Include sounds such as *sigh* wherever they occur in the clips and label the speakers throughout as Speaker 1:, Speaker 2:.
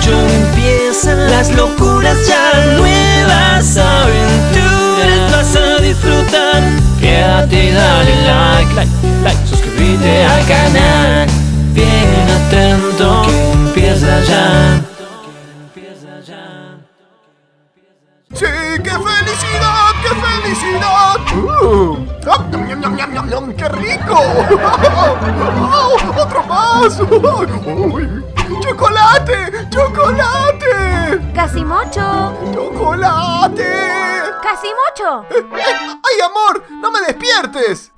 Speaker 1: Casimocho empiezan las locuras ya Nuevas aventuras vas a disfrutar. Quédate dale like, like, like. Suscríbete al canal. Bien atento que empieza ya.
Speaker 2: ¡Sí! ¡Qué felicidad! ¡Qué felicidad! Uh, ah, ¡Qué rico! Oh, *laughs* ¡Otro más! Uy, ¡Chocolate! ¡Chocolate!
Speaker 3: ¡Casimocho!
Speaker 2: ¡Chocolate!
Speaker 3: ¡Casimocho!
Speaker 2: Eh, eh, ¡Ay, amor! ¡No me despiertes!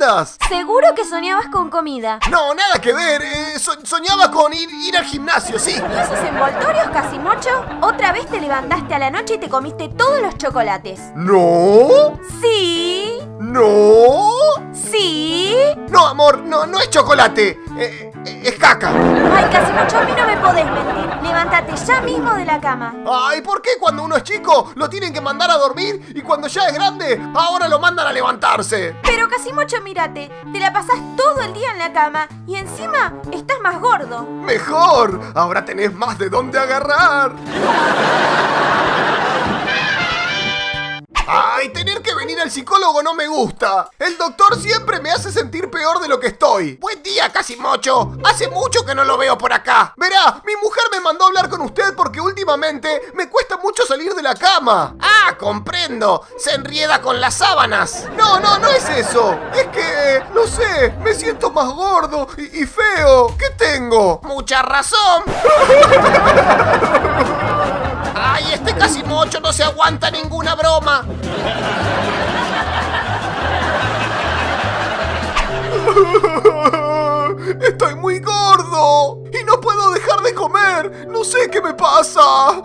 Speaker 2: Lindas?
Speaker 3: Seguro que soñabas con comida.
Speaker 2: No, nada que ver. eh, so- soñaba con ir, ir al gimnasio, sí.
Speaker 3: ¿Y esos envoltorios, Casimocho? Otra vez te levantaste a la noche y te comiste todos los chocolates.
Speaker 2: ¿No?
Speaker 3: ¿Sí?
Speaker 2: ¿No?
Speaker 3: ¿Sí?
Speaker 2: No, amor, no, no es chocolate. Eh, eh, es caca.
Speaker 3: Ay, Casimocho, a mí no me podés mentir. Levántate ya mismo de la cama.
Speaker 2: Ay, ¿por qué cuando uno es chico lo tienen que mandar a dormir y cuando ya es grande ahora lo mandan a levantarse?
Speaker 3: Pero Casimocho, mírate, te la pasás todo el día en la cama y encima estás más gordo.
Speaker 2: Mejor, ahora tenés más de dónde agarrar. Ay, tener que venir al psicólogo no me gusta. El doctor siempre me hace sentir peor de lo que estoy. Buen día, Casimocho. Hace mucho que no lo veo por acá. Verá, mi mujer me mandó hablar con usted porque últimamente me cuesta mucho salir de la cama. Ah, comprendo. Se enrieda con las sábanas. No, no, no es eso. Es que, no sé, me siento más gordo y, y feo. ¿Qué tengo? Mucha razón. *laughs* Ay, este Casimocho no se aguanta ninguna broma. *laughs* Estoy muy gordo y no puedo dejar de comer. No sé qué me pasa.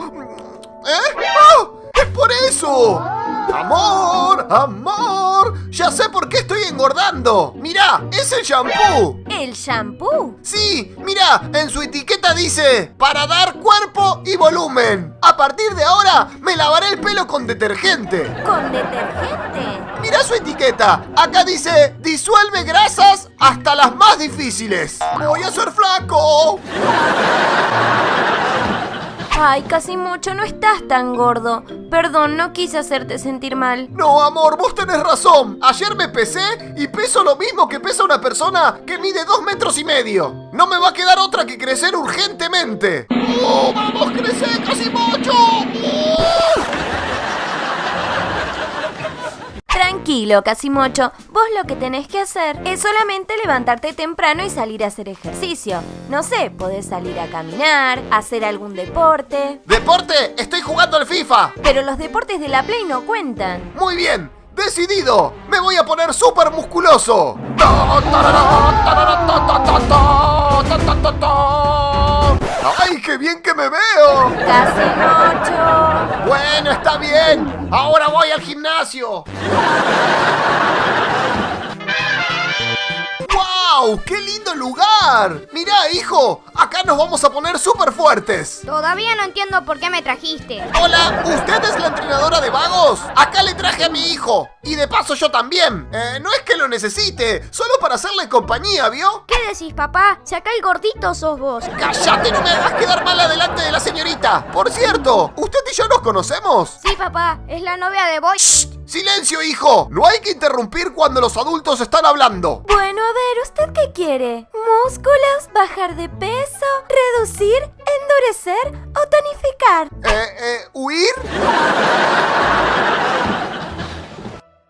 Speaker 2: ¿Eh? ¡Ah! ¡Es por eso! ¡Amor! ¡Amor! Ya sé por qué estoy engordando. Mirá, es el shampoo.
Speaker 3: ¿El shampoo?
Speaker 2: Sí, mira, en su etiqueta dice para dar cuerpo y volumen. A partir de ahora me lavaré el pelo con detergente.
Speaker 3: ¿Con detergente?
Speaker 2: Mira su etiqueta. Acá dice disuelve grasas hasta las más difíciles. Voy a ser flaco.
Speaker 3: Ay, Casimocho, no estás tan gordo. Perdón, no quise hacerte sentir mal.
Speaker 2: No, amor, vos tenés razón. Ayer me pesé y peso lo mismo que pesa una persona que mide dos metros y medio. No me va a quedar otra que crecer urgentemente. ¡Oh, vamos, crecer casi mucho!
Speaker 3: Tranquilo, Casimocho. Vos lo que tenés que hacer es solamente levantarte temprano y salir a hacer ejercicio. No sé, podés salir a caminar, hacer algún deporte.
Speaker 2: ¿Deporte? Estoy jugando al FIFA.
Speaker 3: Pero los deportes de la Play no cuentan.
Speaker 2: Muy bien. ¡Decidido! ¡Me voy a poner súper musculoso! ¡Ay, qué bien que me veo!
Speaker 3: Casimocho.
Speaker 2: Bueno, está bien. Ahora voy al gimnasio. ¡Wow! ¡Qué lindo lugar! Mirá, hijo, acá nos vamos a poner súper fuertes.
Speaker 4: Todavía no entiendo por qué me trajiste.
Speaker 2: Hola, ¿usted es la entrenadora de vagos? Acá le traje a mi hijo. Y de paso yo también. Eh, no es que lo necesite, solo para hacerle compañía, ¿vio?
Speaker 4: ¿Qué decís, papá? Si acá el gordito sos vos.
Speaker 2: ¡Cállate! No me hagas quedar mal adelante de la señorita. Por cierto, ¿usted y yo nos conocemos?
Speaker 4: Sí, papá, es la novia de Boy.
Speaker 2: ¡Silencio, hijo! No hay que interrumpir cuando los adultos están hablando.
Speaker 3: Bueno, a ver, ¿usted qué quiere? ¿Músculos? ¿Bajar de peso? ¿Reducir? ¿Endurecer? ¿O tonificar?
Speaker 2: Eh, eh, ¿huir?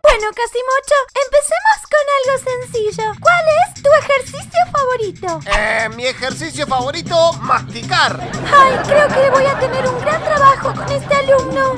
Speaker 3: Bueno, Casimocho, empecemos con algo sencillo. ¿Cuál es tu ejercicio favorito?
Speaker 2: Eh, mi ejercicio favorito, masticar.
Speaker 3: Ay, creo que voy a tener un gran trabajo con este alumno.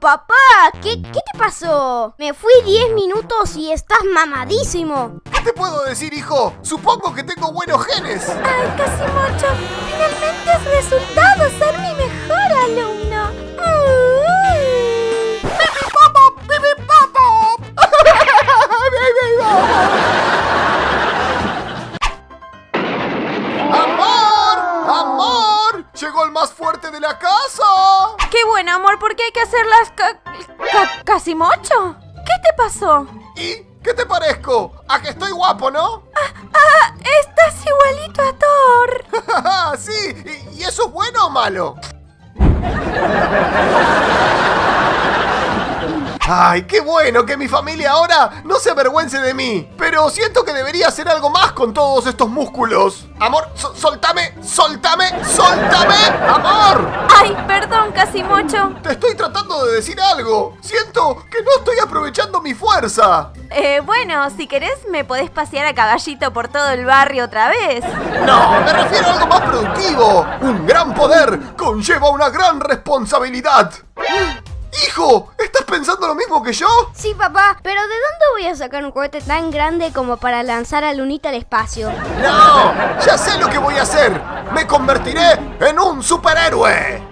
Speaker 4: Papá, ¿qué, qué te pasó? Me fui 10 minutos y estás mamadísimo.
Speaker 2: ¿Qué te puedo decir, hijo? Supongo que tengo buenos genes.
Speaker 3: Ay, Casimocho, finalmente has resultado Qué bueno, amor, porque hay que hacer las ca ca- Casimocho. ¿Qué te pasó?
Speaker 2: ¿Y qué te parezco? ¿A que estoy guapo, no?
Speaker 3: Ah, estás igualito a Thor. *laughs*
Speaker 2: sí, ¿Y, y eso es bueno o malo? *laughs* Ay, qué bueno que mi familia ahora no se avergüence de mí. Pero siento que debería hacer algo más con todos estos músculos. Amor, so- soltame, soltame, soltame, amor.
Speaker 3: Ay, perdón, Casimocho.
Speaker 2: Te estoy tratando de decir algo. Siento que no estoy aprovechando mi fuerza.
Speaker 3: Eh, bueno, si querés me podés pasear a caballito por todo el barrio otra vez.
Speaker 2: No, me refiero a algo más productivo. Un gran poder conlleva una gran responsabilidad. Hijo, ¿estás pensando lo mismo que yo?
Speaker 4: Sí, papá, pero ¿de dónde voy a sacar un cohete tan grande como para lanzar a Lunita al espacio?
Speaker 2: No, ya sé lo que voy a hacer. Me convertiré en un superhéroe.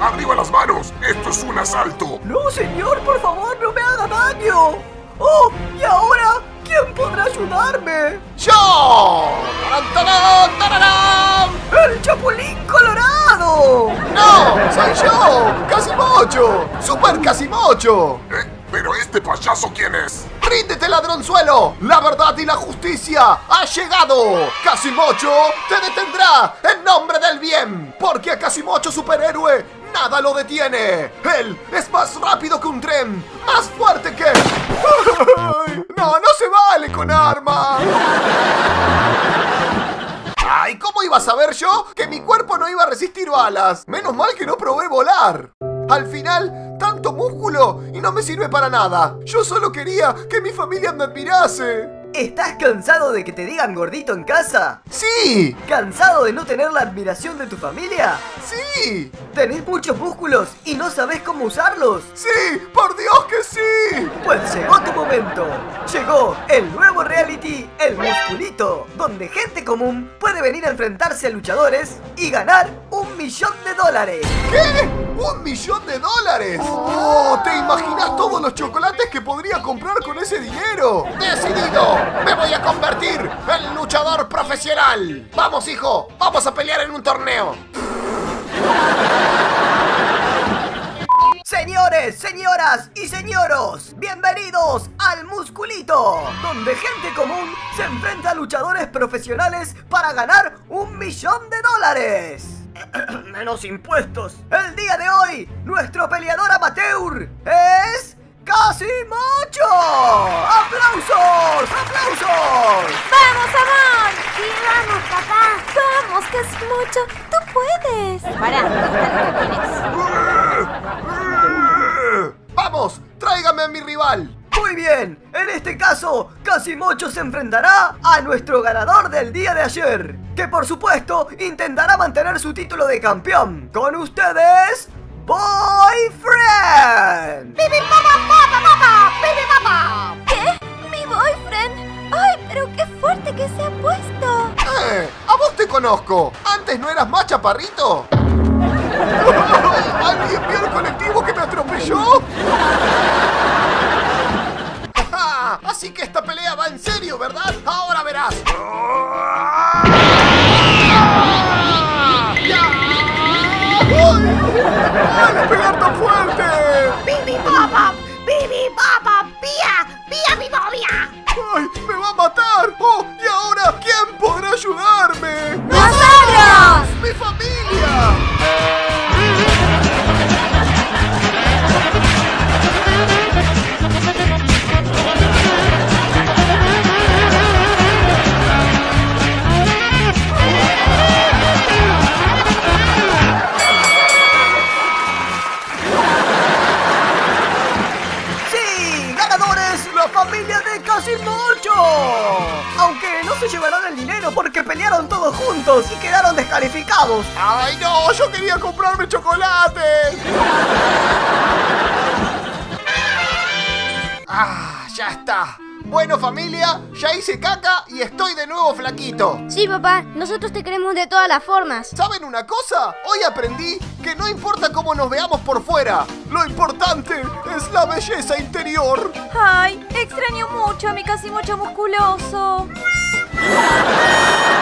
Speaker 5: ¡Arriba las manos! ¡Esto es un asalto!
Speaker 1: No, señor, por favor, no me haga daño. Oh, ¿y ahora quién podrá ayudarme?
Speaker 2: ¡Yo! ¡Tarán!
Speaker 1: ¡El Chapulín Colorado!
Speaker 2: ¡No! ¡Soy yo! ¡Casimocho! ¡Super Casimocho!
Speaker 5: ¿Eh? ¿Pero este payaso quién es?
Speaker 2: ¡Ríndete, ladronzuelo! ¡La verdad y la justicia ha llegado! ¡Casimocho te detendrá en nombre del bien! Porque a Casimocho superhéroe nada lo detiene. Él es más rápido que un tren, más fuerte que... *laughs* ¡Ay! ¡No, no se vale con armas! ¡Ay! ¿Cómo iba a saber yo que mi cuerpo no iba a resistir balas? Menos mal que no probé volar. Al final, tanto músculo y no me sirve para nada. Yo solo quería que mi familia me admirase.
Speaker 1: ¿Estás cansado de que te digan gordito en casa?
Speaker 2: ¡Sí!
Speaker 1: ¿Cansado de no tener la admiración de tu familia?
Speaker 2: ¡Sí!
Speaker 1: ¿Tenés muchos músculos y no sabes cómo usarlos?
Speaker 2: ¡Sí! ¡Por Dios que sí!
Speaker 1: Pues llegó tu momento. Llegó el nuevo reality El Musculito, donde gente común puede venir a enfrentarse a luchadores y ganar un millón de dólares.
Speaker 2: ¿Qué? ¡Un millón de dólares! ¡Oh! ¿Te imaginas todos los chocolates que podría comprar con ese dinero? ¡Decidido! ¡Me voy a convertir en luchador profesional! ¡Vamos, hijo! ¡Vamos a pelear en un torneo!
Speaker 1: Señores, señoras y señoros, bienvenidos al Musculito, donde gente común se enfrenta a luchadores profesionales para ganar un millón de dólares. *coughs* Menos impuestos. El día de hoy, nuestro peleador amateur es... ¡Casimocho! ¡Aplausos! ¡Aplausos!
Speaker 3: ¡Vamos, amor!
Speaker 4: Sí, vamos, papá.
Speaker 3: ¡Vamos, Casimocho! ¡Tú puedes! Pará, ¿dónde está lo que tienes?
Speaker 2: ¡Vamos! ¡Tráigame a mi rival!
Speaker 1: Muy bien, en este caso, Casimocho se enfrentará a nuestro ganador del día de ayer, que por supuesto intentará mantener su título de campeón. Con ustedes, Boyfriend.
Speaker 3: Que se ha puesto!
Speaker 2: ¡Eh! ¡A vos te conozco! ¿Antes no eras más chaparrito? *laughs* ¿Alguien vio el colectivo que me atropelló? *laughs* Así que esta pelea va en serio, ¿verdad? Ahora verás.
Speaker 1: La familia de Casimocho. Aunque no se llevarán el dinero porque pelearon todos juntos y quedaron descalificados.
Speaker 2: ¡Ay, no! ¡Yo quería comprarme chocolate! *laughs* Ah, ya está. Bueno familia, ya hice caca y estoy de nuevo flaquito.
Speaker 4: Sí, papá, nosotros te queremos de todas las formas.
Speaker 2: ¿Saben una cosa? Hoy aprendí que no importa cómo nos veamos por fuera, lo importante es la belleza interior.
Speaker 3: Ay, extraño mucho a mi casi mucho musculoso. *laughs*